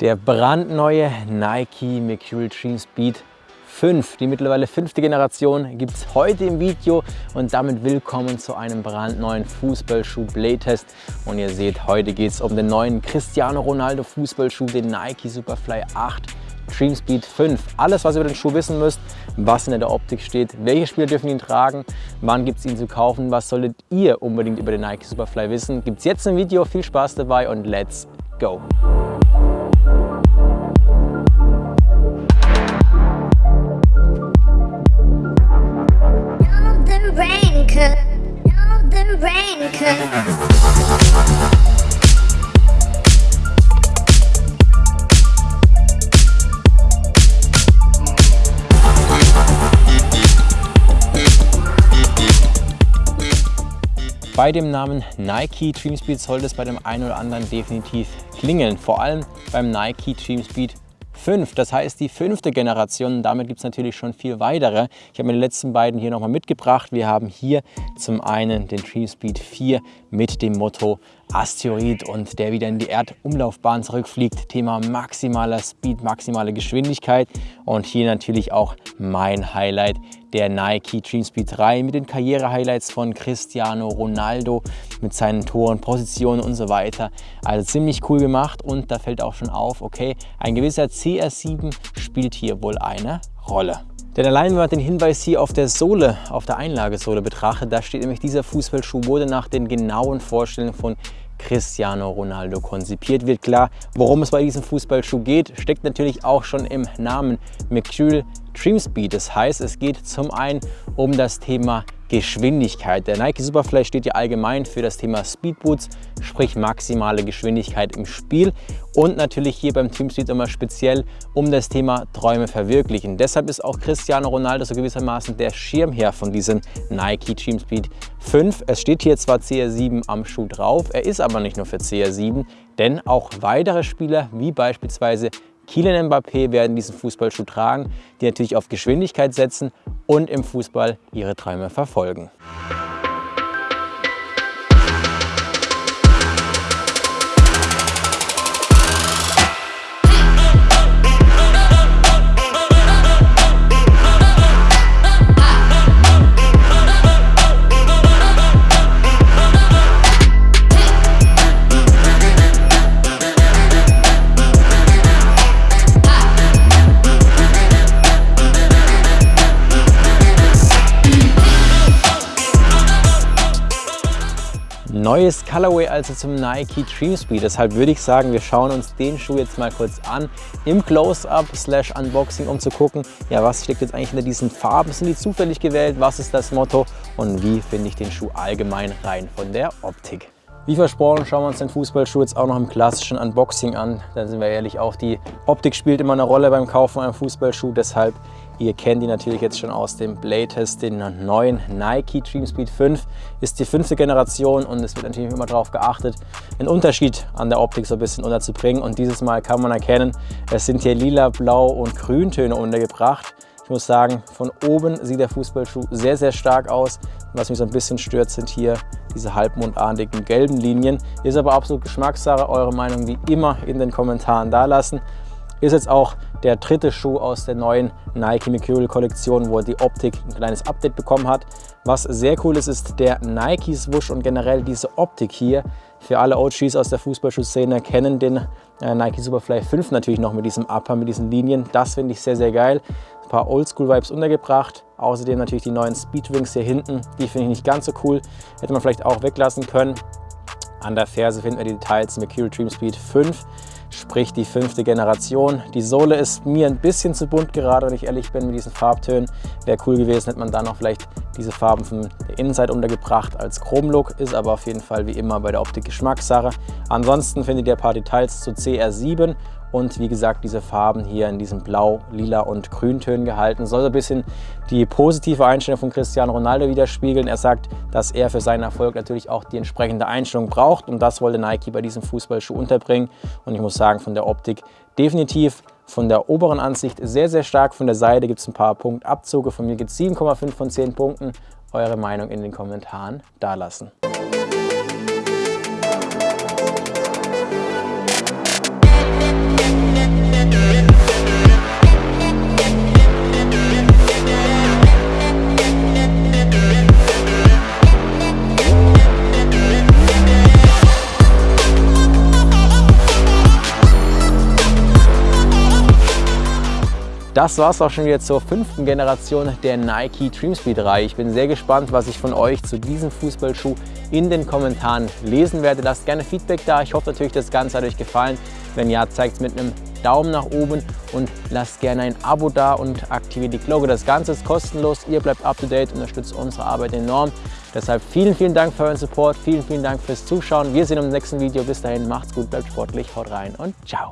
Der brandneue Nike Mercurial Dream Speed 5, die mittlerweile fünfte Generation, gibt es heute im Video und damit willkommen zu einem brandneuen Fußballschuh Playtest. Und ihr seht, heute geht es um den neuen Cristiano Ronaldo Fußballschuh, den Nike Superfly 8 Dream Speed 5. Alles, was ihr über den Schuh wissen müsst, was in der Optik steht, welche Spieler dürfen ihn tragen, wann gibt es ihn zu kaufen, was solltet ihr unbedingt über den Nike Superfly wissen, gibt es jetzt im Video. Viel Spaß dabei und let's go! Bei dem Namen Nike Dream Speed sollte es bei dem einen oder anderen definitiv klingeln. Vor allem beim Nike Dream Speed 5. Das heißt die fünfte Generation. Damit gibt es natürlich schon viel weitere. Ich habe mir die letzten beiden hier nochmal mitgebracht. Wir haben hier zum einen den Dream Speed 4 mit dem Motto Asteroid und der wieder in die Erdumlaufbahn zurückfliegt. Thema maximaler Speed, maximale Geschwindigkeit und hier natürlich auch mein Highlight, der Nike Dream Speed 3 mit den Karriere-Highlights von Cristiano Ronaldo mit seinen Toren, Positionen und so weiter. Also ziemlich cool gemacht und da fällt auch schon auf, okay, ein gewisser CR7 spielt hier wohl eine Rolle. Denn allein wenn man den Hinweis hier auf der Sohle, auf der Einlagesohle betrachtet, da steht nämlich dieser Fußballschuh wurde nach den genauen Vorstellungen von Cristiano Ronaldo konzipiert. Wird klar, worum es bei diesem Fußballschuh geht, steckt natürlich auch schon im Namen Mercurial Dream Speed. Das heißt, es geht zum einen um das Thema Geschwindigkeit. Der Nike Superfly steht ja allgemein für das Thema Speedboots, sprich maximale Geschwindigkeit im Spiel und natürlich hier beim Team Speed immer speziell um das Thema Träume verwirklichen. Deshalb ist auch Cristiano Ronaldo so gewissermaßen der Schirmherr von diesem Nike Team Speed 5. Es steht hier zwar CR7 am Schuh drauf, er ist aber nicht nur für CR7, denn auch weitere Spieler wie beispielsweise Kylian Mbappé werden diesen Fußballschuh tragen, die natürlich auf Geschwindigkeit setzen und im Fußball ihre Träume verfolgen. Neues Colorway also zum Nike Dream Speed. Deshalb würde ich sagen, wir schauen uns den Schuh jetzt mal kurz an im Close-Up slash Unboxing, um zu gucken, ja, was steckt jetzt eigentlich hinter diesen Farben? Sind die zufällig gewählt? Was ist das Motto? Und wie finde ich den Schuh allgemein rein von der Optik? Wie versprochen schauen wir uns den Fußballschuh jetzt auch noch im klassischen Unboxing an. Da sind wir ehrlich, auch die Optik spielt immer eine Rolle beim Kaufen einem Fußballschuh. Deshalb Ihr kennt ihn natürlich jetzt schon aus dem Playtest, den neuen Nike Dream Speed 5. Ist die fünfte Generation und es wird natürlich immer darauf geachtet, einen Unterschied an der Optik so ein bisschen unterzubringen. Und dieses Mal kann man erkennen, es sind hier lila, blau und grüntöne untergebracht. Ich muss sagen, von oben sieht der Fußballschuh sehr, sehr stark aus. Was mich so ein bisschen stört, sind hier diese halbmondartigen gelben Linien. Ist aber absolut Geschmackssache. Eure Meinung wie immer in den Kommentaren dalassen. Ist jetzt auch der dritte Schuh aus der neuen Nike Mercurial Kollektion, wo die Optik ein kleines Update bekommen hat. Was sehr cool ist, ist der Nike Swoosh und generell diese Optik hier. Für alle OGs aus der Fußballschuhszene kennen den äh, Nike Superfly 5 natürlich noch mit diesem Upper, mit diesen Linien. Das finde ich sehr, sehr geil. Ein paar Oldschool-Vibes untergebracht. Außerdem natürlich die neuen Speedwings hier hinten. Die finde ich nicht ganz so cool. Hätte man vielleicht auch weglassen können. An der Ferse finden wir die Details Mercurial Dream Speed 5 sprich die fünfte Generation. Die Sohle ist mir ein bisschen zu bunt gerade, wenn ich ehrlich bin, mit diesen Farbtönen. Wäre cool gewesen, hätte man da noch vielleicht diese Farben von der Innenseite untergebracht als Chromlook, ist aber auf jeden Fall wie immer bei der Optik Geschmackssache. Ansonsten findet ihr ein paar Details zu CR7 und wie gesagt diese Farben hier in diesem Blau, Lila und Grüntönen gehalten. Soll so ein bisschen die positive Einstellung von Cristiano Ronaldo widerspiegeln. Er sagt, dass er für seinen Erfolg natürlich auch die entsprechende Einstellung braucht und das wollte Nike bei diesem Fußballschuh unterbringen und ich muss sagen, von der Optik definitiv von der oberen Ansicht sehr, sehr stark. Von der Seite gibt es ein paar Punktabzüge. Von mir gibt es 7,5 von 10 Punkten. Eure Meinung in den Kommentaren dalassen. Das war es auch schon wieder zur fünften Generation der Nike Dreamspeed Reihe. Ich bin sehr gespannt, was ich von euch zu diesem Fußballschuh in den Kommentaren lesen werde. Lasst gerne Feedback da. Ich hoffe natürlich, das Ganze hat euch gefallen. Wenn ja, zeigt es mit einem Daumen nach oben und lasst gerne ein Abo da und aktiviert die Glocke. Das Ganze ist kostenlos, ihr bleibt up to date, unterstützt unsere Arbeit enorm. Deshalb vielen, vielen Dank für euren Support, vielen, vielen Dank fürs Zuschauen. Wir sehen uns im nächsten Video. Bis dahin, macht's gut, bleibt sportlich, haut rein und ciao.